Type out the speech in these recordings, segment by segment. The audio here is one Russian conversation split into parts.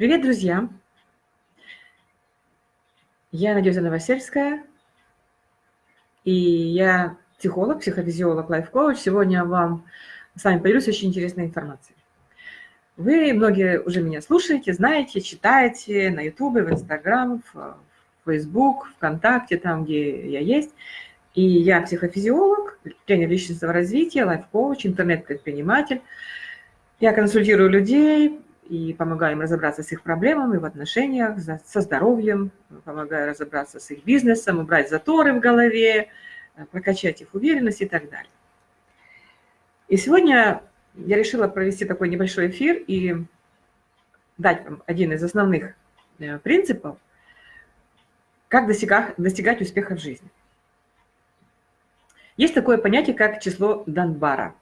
Привет, друзья! Я Надежда Новосельская, и я психолог, психофизиолог, лайф-коуч. Сегодня вам с вами поделюсь очень интересной информацией. Вы многие уже меня слушаете, знаете, читаете на YouTube, в Instagram, в Facebook, ВКонтакте, там, где я есть. И я психофизиолог, тренер личностного развития, лайф-коуч, интернет-предприниматель. Я консультирую людей, и помогаю им разобраться с их проблемами в отношениях, со здоровьем, помогаю разобраться с их бизнесом, убрать заторы в голове, э, прокачать их уверенность и так далее. И сегодня я решила провести такой небольшой эфир и дать вам один из основных э, принципов, как достигать, достигать успеха в жизни. Есть такое понятие, как число Данбара –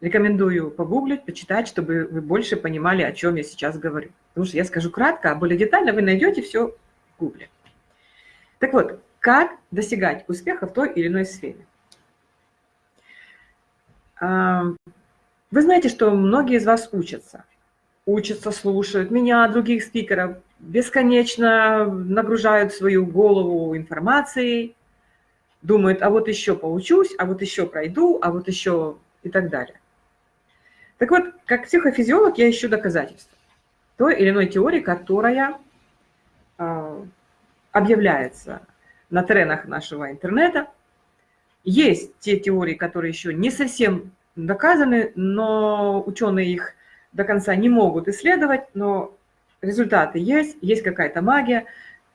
Рекомендую погуглить, почитать, чтобы вы больше понимали, о чем я сейчас говорю. Потому что я скажу кратко, а более детально вы найдете все в гугле. Так вот, как достигать успеха в той или иной сфере? Вы знаете, что многие из вас учатся. Учатся, слушают меня, других спикеров, бесконечно нагружают свою голову информацией, думают, а вот еще поучусь, а вот еще пройду, а вот еще и так далее. Так вот, как психофизиолог я ищу доказательства той или иной теории, которая э, объявляется на тренах нашего интернета. Есть те теории, которые еще не совсем доказаны, но ученые их до конца не могут исследовать, но результаты есть, есть какая-то магия.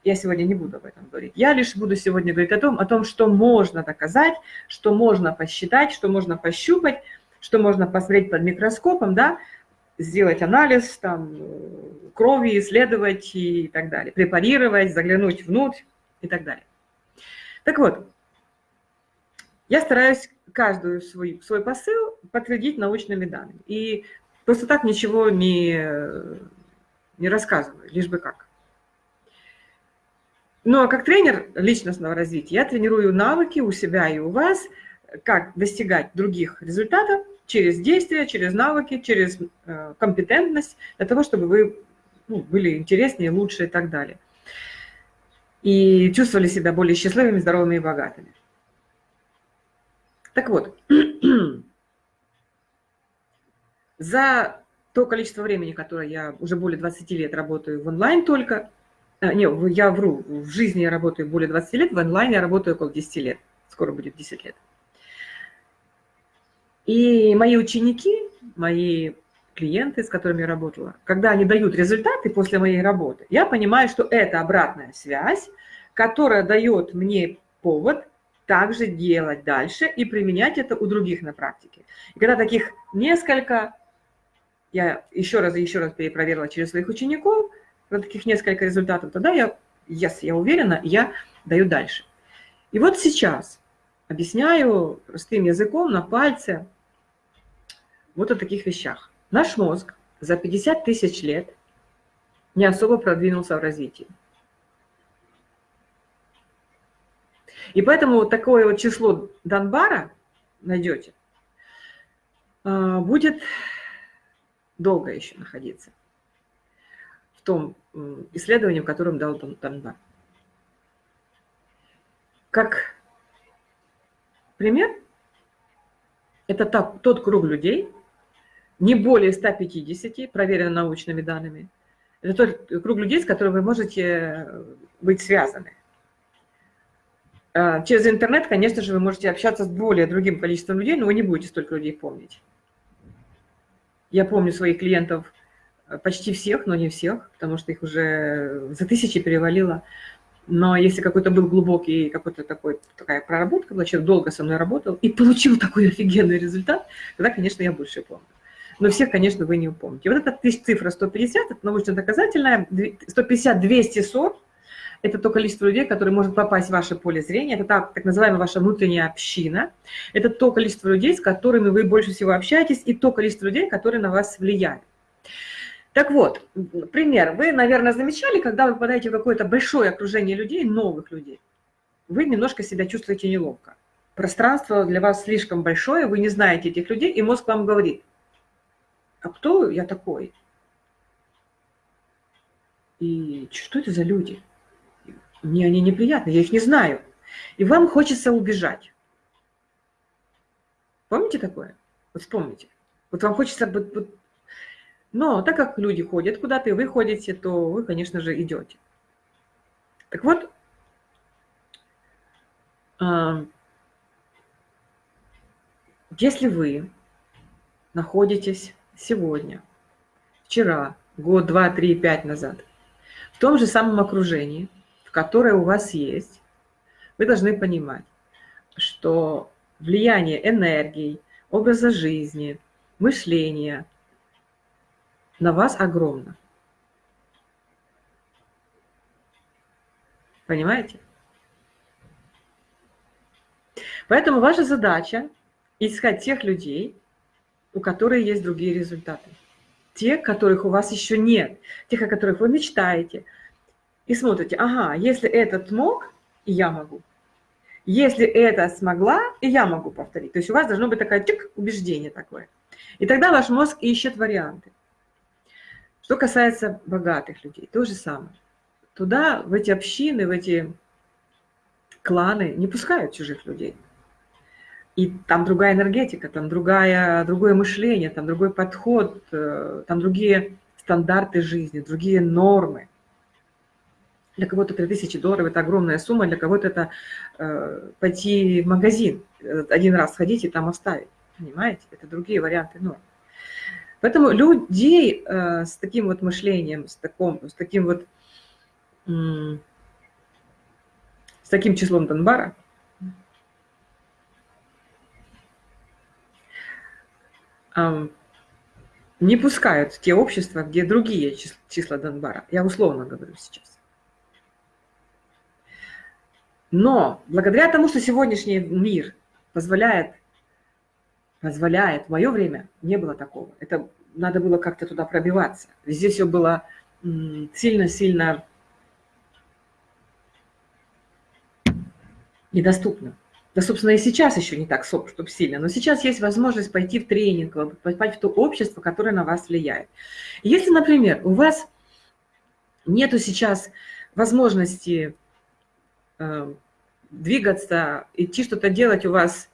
Я сегодня не буду об этом говорить. Я лишь буду сегодня говорить о том, о том, что можно доказать, что можно посчитать, что можно пощупать, что можно посмотреть под микроскопом, да, сделать анализ там, крови, исследовать и так далее, препарировать, заглянуть внутрь и так далее. Так вот, я стараюсь каждую свой, свой посыл подтвердить научными данными. И просто так ничего не, не рассказываю, лишь бы как. Ну а как тренер личностного развития я тренирую навыки у себя и у вас – как достигать других результатов через действия, через навыки, через э, компетентность, для того, чтобы вы ну, были интереснее, лучше и так далее. И чувствовали себя более счастливыми, здоровыми и богатыми. Так вот, за то количество времени, которое я уже более 20 лет работаю в онлайн только, э, не, я вру, в жизни я работаю более 20 лет, в онлайне я работаю около 10 лет, скоро будет 10 лет. И мои ученики, мои клиенты, с которыми я работала, когда они дают результаты после моей работы, я понимаю, что это обратная связь, которая дает мне повод также делать дальше и применять это у других на практике. И когда таких несколько, я еще раз и еще раз перепроверила через своих учеников, когда таких несколько результатов, тогда я, yes, я уверена, я даю дальше. И вот сейчас объясняю простым языком на пальце, вот о таких вещах. Наш мозг за 50 тысяч лет не особо продвинулся в развитии. И поэтому вот такое вот число Донбара найдете, а, будет долго еще находиться в том исследовании, в котором дал Донбар. Как пример, это тот круг людей, не более 150, проверено научными данными. Это тот круг людей, с которым вы можете э, быть связаны. А, через интернет, конечно же, вы можете общаться с более другим количеством людей, но вы не будете столько людей помнить. Я помню своих клиентов э, почти всех, но не всех, потому что их уже за тысячи перевалило. Но если какой-то был глубокий, какой-то такой, такая проработка человек долго со мной работал и получил такой офигенный результат, тогда, конечно, я больше помню но всех, конечно, вы не упомните. Вот эта цифра 150, это научно-доказательная, 150-240, это то количество людей, которые может попасть в ваше поле зрения, это так, так называемая ваша внутренняя община, это то количество людей, с которыми вы больше всего общаетесь, и то количество людей, которые на вас влияют. Так вот, пример. Вы, наверное, замечали, когда вы попадаете в какое-то большое окружение людей, новых людей, вы немножко себя чувствуете неловко. Пространство для вас слишком большое, вы не знаете этих людей, и мозг вам говорит, а кто я такой? И что это за люди? Мне они неприятны, я их не знаю. И вам хочется убежать. Помните такое? Вот вспомните. Вот вам хочется... Вот. Но так как люди ходят куда-то, и вы ходите, то вы, конечно же, идете. Так вот, а, если вы находитесь сегодня, вчера, год, два, три, пять назад, в том же самом окружении, в которое у вас есть, вы должны понимать, что влияние энергии, образа жизни, мышления на вас огромно. Понимаете? Поэтому ваша задача искать тех людей, у которых есть другие результаты. Те, которых у вас еще нет, тех, о которых вы мечтаете. И смотрите, ага, если этот мог, и я могу. Если это смогла, и я могу повторить. То есть у вас должно быть такое чик, убеждение такое. И тогда ваш мозг ищет варианты. Что касается богатых людей, то же самое. Туда, в эти общины, в эти кланы не пускают чужих людей. И там другая энергетика, там другая, другое мышление, там другой подход, э, там другие стандарты жизни, другие нормы. Для кого-то 3000 долларов – это огромная сумма, для кого-то это э, пойти в магазин, э, один раз сходить и там оставить. Понимаете? Это другие варианты норм. Поэтому людей э, с таким вот мышлением, с, таком, с таким вот с таким числом Донбара – не пускают в те общества, где другие числа Донбара. Я условно говорю сейчас. Но благодаря тому, что сегодняшний мир позволяет, позволяет, в мое время не было такого. Это надо было как-то туда пробиваться. Везде все было сильно-сильно недоступно. Да, собственно, и сейчас еще не так, чтобы сильно, но сейчас есть возможность пойти в тренинг, попасть в то общество, которое на вас влияет. Если, например, у вас нету сейчас возможности э, двигаться, идти что-то делать, у вас,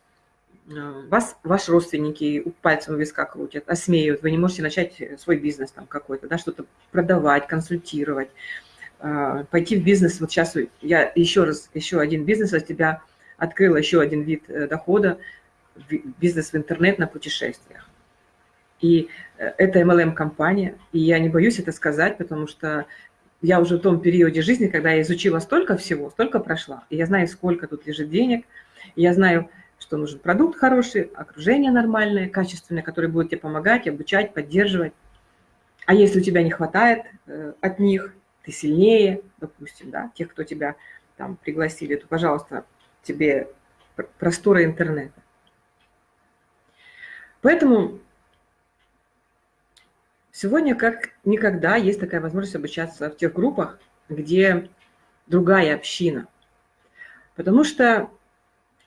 э, вас ваши родственники пальцем у виска крутят, осмеют, вы не можете начать свой бизнес там какой-то, да, что-то продавать, консультировать, э, пойти в бизнес. Вот сейчас я еще раз, еще один бизнес от тебя – открыла еще один вид э, дохода, бизнес в интернет на путешествиях. И э, это MLM-компания, и я не боюсь это сказать, потому что я уже в том периоде жизни, когда я изучила столько всего, столько прошла, и я знаю, сколько тут лежит денег, я знаю, что нужен продукт хороший, окружение нормальное, качественное, которое будет тебе помогать, обучать, поддерживать. А если у тебя не хватает э, от них, ты сильнее, допустим, да, тех, кто тебя там пригласили, то, пожалуйста, тебе простора интернета. Поэтому сегодня как никогда есть такая возможность обучаться в тех группах, где другая община. Потому что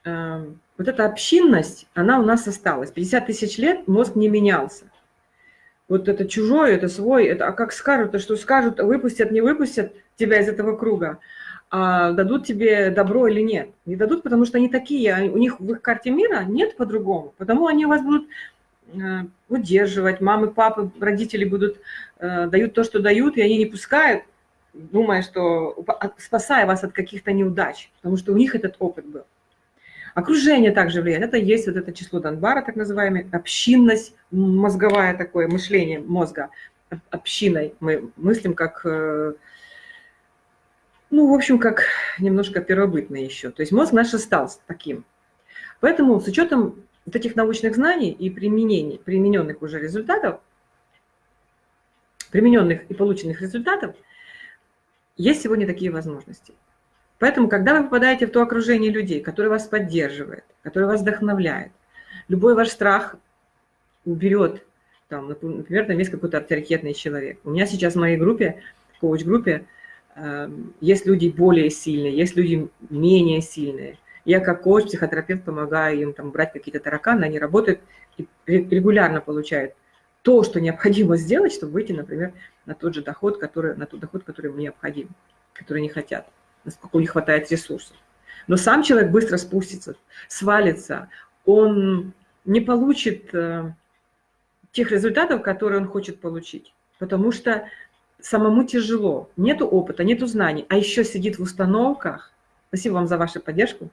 э, вот эта общинность, она у нас осталась. 50 тысяч лет мозг не менялся. Вот это чужое, это свой, это, а как скажут, а что скажут, выпустят, не выпустят тебя из этого круга а дадут тебе добро или нет. Не дадут, потому что они такие, у них в их карте мира нет по-другому. Потому они вас будут э, удерживать, мамы, папы, родители будут, э, дают то, что дают, и они не пускают, думая, что спасая вас от каких-то неудач, потому что у них этот опыт был. Окружение также влияет. Это есть вот это число Донбара, так называемое, общинность, мозговое такое мышление мозга. Общиной мы мыслим как э, ну, в общем, как немножко первобытный еще. То есть мозг наш остался таким. Поэтому с учетом вот этих научных знаний и применений, примененных уже результатов, примененных и полученных результатов, есть сегодня такие возможности. Поэтому, когда вы попадаете в то окружение людей, которое вас поддерживает, которое вас вдохновляет, любой ваш страх уберет, там, например, там есть какой-то авторитетный человек. У меня сейчас в моей группе, коуч-группе, Эм, есть люди более сильные, есть люди менее сильные. Я как коуч, психотерапевт помогаю им там брать какие-то тараканы, они работают и регулярно получают то, что необходимо сделать, чтобы выйти, например, на тот же доход, который, на тот доход, который им необходим, который не хотят, насколько не хватает ресурсов. Но сам человек быстро спустится, свалится, он не получит э, тех результатов, которые он хочет получить, потому что самому тяжело, нету опыта, нету знаний, а еще сидит в установках. Спасибо вам за вашу поддержку.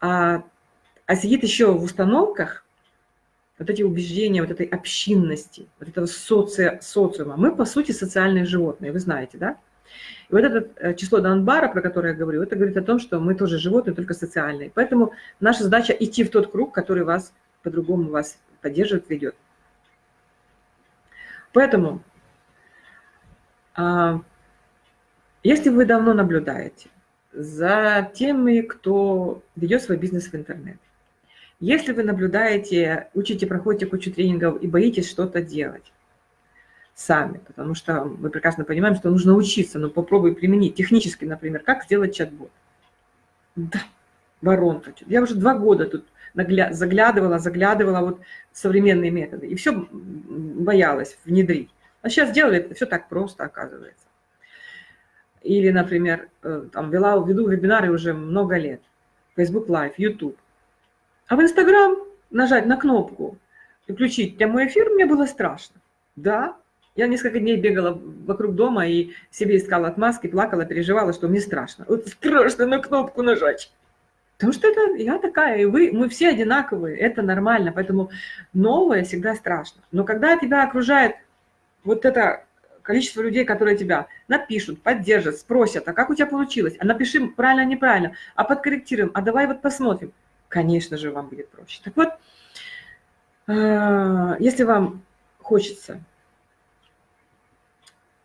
А, а сидит еще в установках вот эти убеждения, вот этой общинности, вот этого соци, социума. Мы, по сути, социальные животные, вы знаете, да? И вот это э, число Донбара, про которое я говорю, это говорит о том, что мы тоже животные, только социальные. Поэтому наша задача идти в тот круг, который вас по-другому вас поддерживает, ведет. Поэтому если вы давно наблюдаете за теми, кто ведет свой бизнес в интернет, если вы наблюдаете, учите, проходите кучу тренингов и боитесь что-то делать сами, потому что мы прекрасно понимаем, что нужно учиться, но попробуй применить технически, например, как сделать чат-бот. Да, воронка. Я уже два года тут заглядывала, заглядывала вот современные методы, и все боялась внедрить. А сейчас делали все так просто, оказывается. Или, например, э, там, вела, веду вебинары уже много лет. Facebook Live, YouTube. А в Instagram нажать на кнопку и включить прямой эфир мне было страшно. Да, я несколько дней бегала вокруг дома и себе искала отмазки, плакала, переживала, что мне страшно. Вот страшно на кнопку нажать. Потому что это я такая, и вы, мы все одинаковые, это нормально, поэтому новое всегда страшно. Но когда тебя окружает вот это количество людей, которые тебя напишут, поддержат, спросят, а как у тебя получилось, а напиши правильно, неправильно, а подкорректируем, а давай вот посмотрим, конечно же, вам будет проще. Так вот, э, если вам хочется,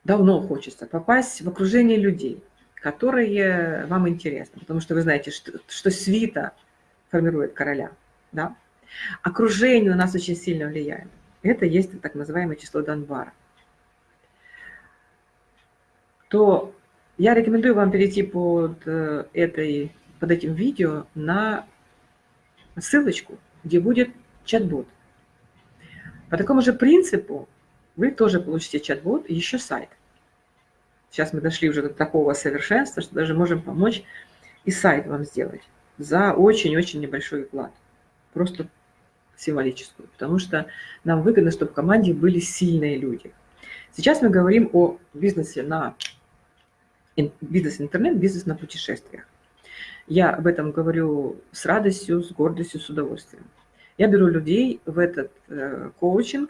давно хочется попасть в окружение людей, которые вам интересны, потому что вы знаете, что, что свита формирует короля, да? окружение на нас очень сильно влияет. Это есть так называемое число Донбара то я рекомендую вам перейти под, э, этой, под этим видео на ссылочку, где будет чат-бот. По такому же принципу вы тоже получите чат-бот и еще сайт. Сейчас мы дошли уже до такого совершенства, что даже можем помочь и сайт вам сделать за очень-очень небольшой вклад. Просто символическую. Потому что нам выгодно, чтобы в команде были сильные люди. Сейчас мы говорим о бизнесе на бизнес-интернет, бизнес на путешествиях. Я об этом говорю с радостью, с гордостью, с удовольствием. Я беру людей в этот э, коучинг.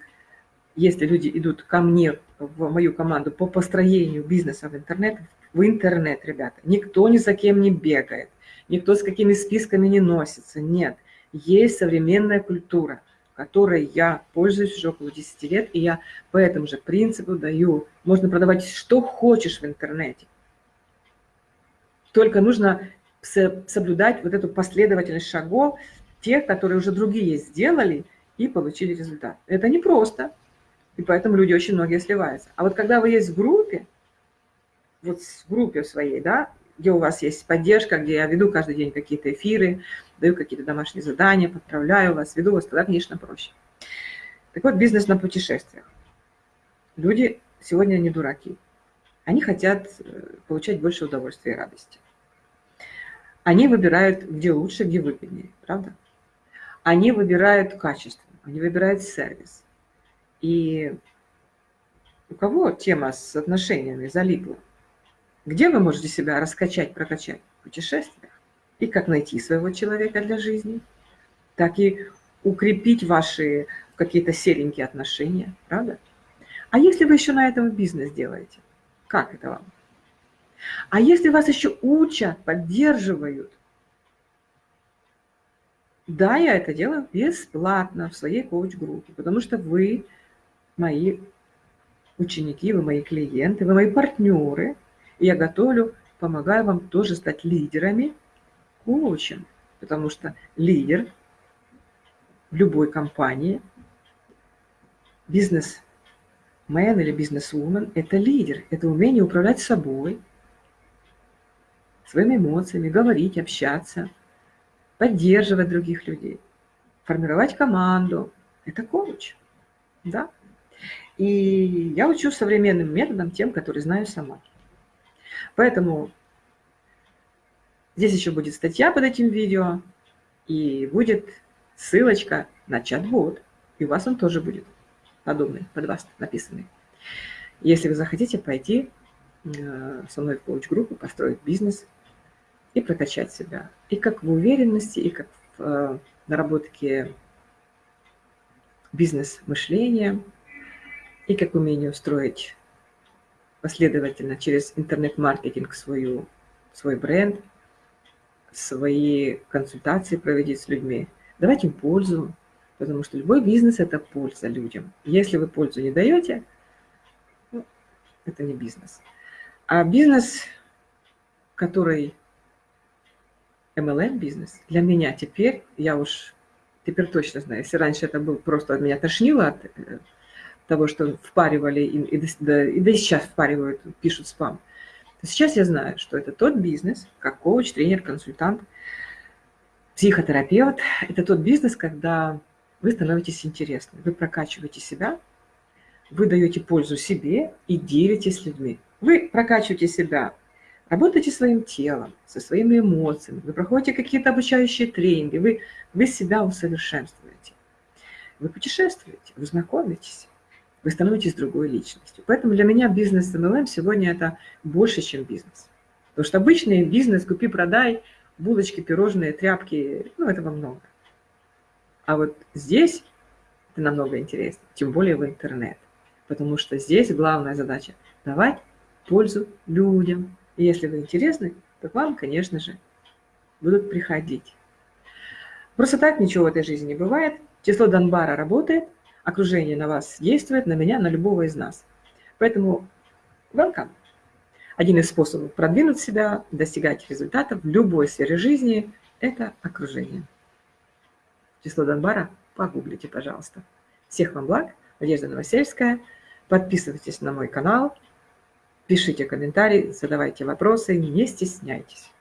Если люди идут ко мне, в мою команду по построению бизнеса в интернет, в интернет, ребята, никто ни за кем не бегает, никто с какими списками не носится, нет. Есть современная культура, которой я пользуюсь уже около 10 лет, и я по этому же принципу даю. Можно продавать что хочешь в интернете. Только нужно соблюдать вот эту последовательность шагов, тех, которые уже другие сделали и получили результат. Это непросто, и поэтому люди очень многие сливаются. А вот когда вы есть в группе, вот в группе своей, да, где у вас есть поддержка, где я веду каждый день какие-то эфиры, даю какие-то домашние задания, подправляю вас, веду вас, тогда, конечно, проще. Так вот, бизнес на путешествиях. Люди сегодня не дураки. Они хотят э, получать больше удовольствия и радости. Они выбирают, где лучше, где выгоднее, правда? Они выбирают качество, они выбирают сервис. И у кого тема с отношениями залипла? Где вы можете себя раскачать, прокачать? В путешествиях. И как найти своего человека для жизни, так и укрепить ваши какие-то серенькие отношения, правда? А если вы еще на этом бизнес делаете, как это вам? А если вас еще учат, поддерживают, да, я это делаю бесплатно в своей коуч-группе, потому что вы мои ученики, вы мои клиенты, вы мои партнеры, я готовлю, помогаю вам тоже стать лидерами коучем, потому что лидер в любой компании, бизнес-мен или бизнес-вумен – это лидер, это умение управлять собой – своими эмоциями, говорить, общаться, поддерживать других людей, формировать команду. Это коуч. Да. И я учу современным методом тем, которые знаю сама. Поэтому здесь еще будет статья под этим видео, и будет ссылочка на чат-бот. И у вас он тоже будет подобный, под вас написанный. Если вы захотите пойти э, со мной в коуч-группу, построить бизнес и прокачать себя. И как в уверенности, и как в э, наработке бизнес-мышления, и как умение устроить последовательно через интернет-маркетинг свою, свой бренд, свои консультации проводить с людьми, давать им пользу, потому что любой бизнес – это польза людям. Если вы пользу не даете, ну, это не бизнес. А бизнес, который MLM бизнес, для меня теперь, я уж теперь точно знаю, если раньше это был просто от меня тошнило от э, того, что впаривали, и, и, да, и да и сейчас впаривают, пишут спам, сейчас я знаю, что это тот бизнес, как коуч, тренер, консультант, психотерапевт, это тот бизнес, когда вы становитесь интересны, вы прокачиваете себя, вы даете пользу себе и делитесь с людьми. Вы прокачиваете себя, работаете своим телом, со своими эмоциями, вы проходите какие-то обучающие тренинги, вы, вы себя усовершенствуете. Вы путешествуете, вы знакомитесь вы становитесь другой личностью. Поэтому для меня бизнес MLM сегодня это больше, чем бизнес. Потому что обычный бизнес, купи-продай, булочки, пирожные, тряпки, ну, этого много. А вот здесь это намного интереснее, тем более в интернет. Потому что здесь главная задача – давать пользу людям. И если вы интересны, то к вам, конечно же, будут приходить. Просто так ничего в этой жизни не бывает. Число Донбара работает, окружение на вас действует, на меня, на любого из нас. Поэтому welcome. Один из способов продвинуть себя, достигать результатов в любой сфере жизни – это окружение. Число Донбара погуглите, пожалуйста. Всех вам благ. Надежда Новосельская. Подписывайтесь на мой канал, пишите комментарии, задавайте вопросы, не стесняйтесь.